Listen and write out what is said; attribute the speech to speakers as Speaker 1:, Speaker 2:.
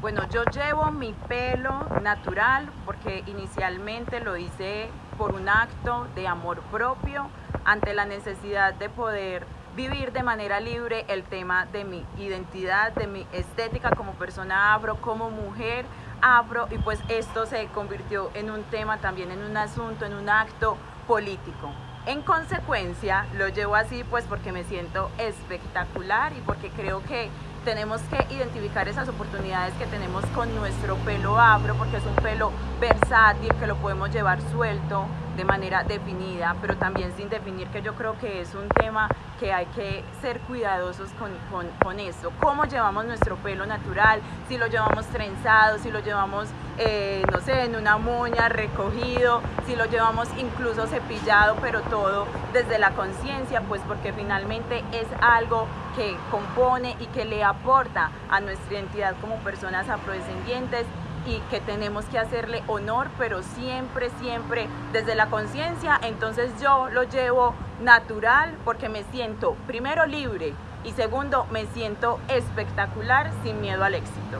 Speaker 1: Bueno, yo llevo mi pelo natural porque inicialmente lo hice por un acto de amor propio ante la necesidad de poder vivir de manera libre el tema de mi identidad, de mi estética como persona afro, como mujer afro y pues esto se convirtió en un tema también, en un asunto, en un acto político. En consecuencia, lo llevo así pues porque me siento espectacular y porque creo que tenemos que identificar esas oportunidades que tenemos con nuestro pelo afro, porque es un pelo versátil, que lo podemos llevar suelto de manera definida, pero también sin definir, que yo creo que es un tema que hay que ser cuidadosos con, con, con esto. ¿Cómo llevamos nuestro pelo natural? Si lo llevamos trenzado, si lo llevamos, eh, no sé, en una moña, recogido, si lo llevamos incluso cepillado, pero todo desde la conciencia, pues porque finalmente es algo que compone y que le aporta a nuestra identidad como personas afrodescendientes y que tenemos que hacerle honor, pero siempre, siempre desde la conciencia. Entonces yo lo llevo natural porque me siento primero libre y segundo me siento espectacular sin miedo al éxito.